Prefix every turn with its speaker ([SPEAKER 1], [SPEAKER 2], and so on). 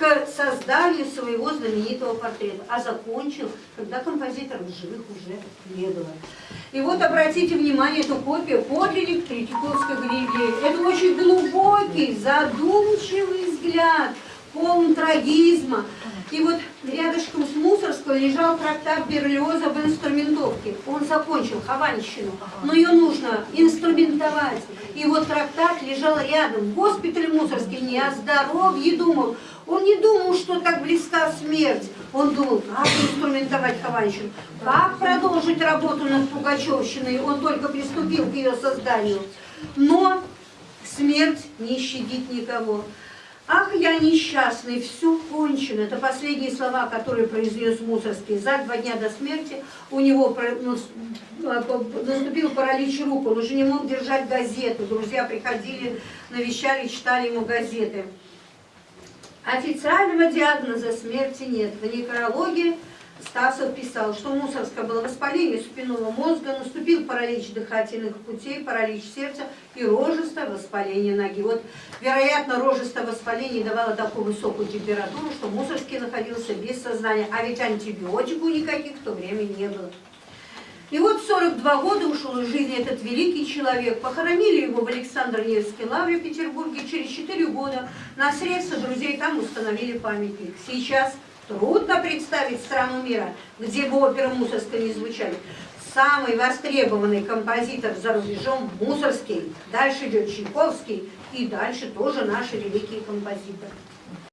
[SPEAKER 1] к созданию своего знаменитого портрета. А закончил, когда композиторов живых уже не было. И вот обратите внимание, эту копию подлинник Третьяковской галереи. Это очень глубокий, задумчивый взгляд, полный трагизма. И вот рядышком с Мусорской лежал трактат Берлиоза в инструментовке. Он закончил Хованщину, но ее нужно инструментовать. И вот трактат лежал рядом. Госпиталь Мусорский не о здоровье думал. Он не думал, что так близка смерть. Он думал, как инструментовать Хованщину, как продолжить работу над Пугачевщиной. Он только приступил к ее созданию. Но смерть не щадит никого. Ах, я несчастный, все кончено. Это последние слова, которые произнес Мусорский. За два дня до смерти у него ну, наступил паралич рук, он уже не мог держать газету. Друзья приходили, навещали, читали ему газеты. Официального диагноза смерти нет. В некрологе Стасов писал, что Мусорское было воспаление спинного мозга, наступил паралич дыхательных путей, паралич сердца и рожистое воспаление ноги. Вот, вероятно, рожистое воспаление давало такую высокую температуру, что Мусорский находился без сознания, а ведь антибиотиков никаких в то время не было. И вот 42 года ушел из жизни этот великий человек. Похоронили его в Александр Невской лавре в Петербурге. Через 4 года на средства друзей там установили памятник. Сейчас трудно представить страну мира, где бы оперы Мусорской не звучали. Самый востребованный композитор за рубежом Мусорский. Дальше идет Чайковский и дальше тоже наши великие композиторы.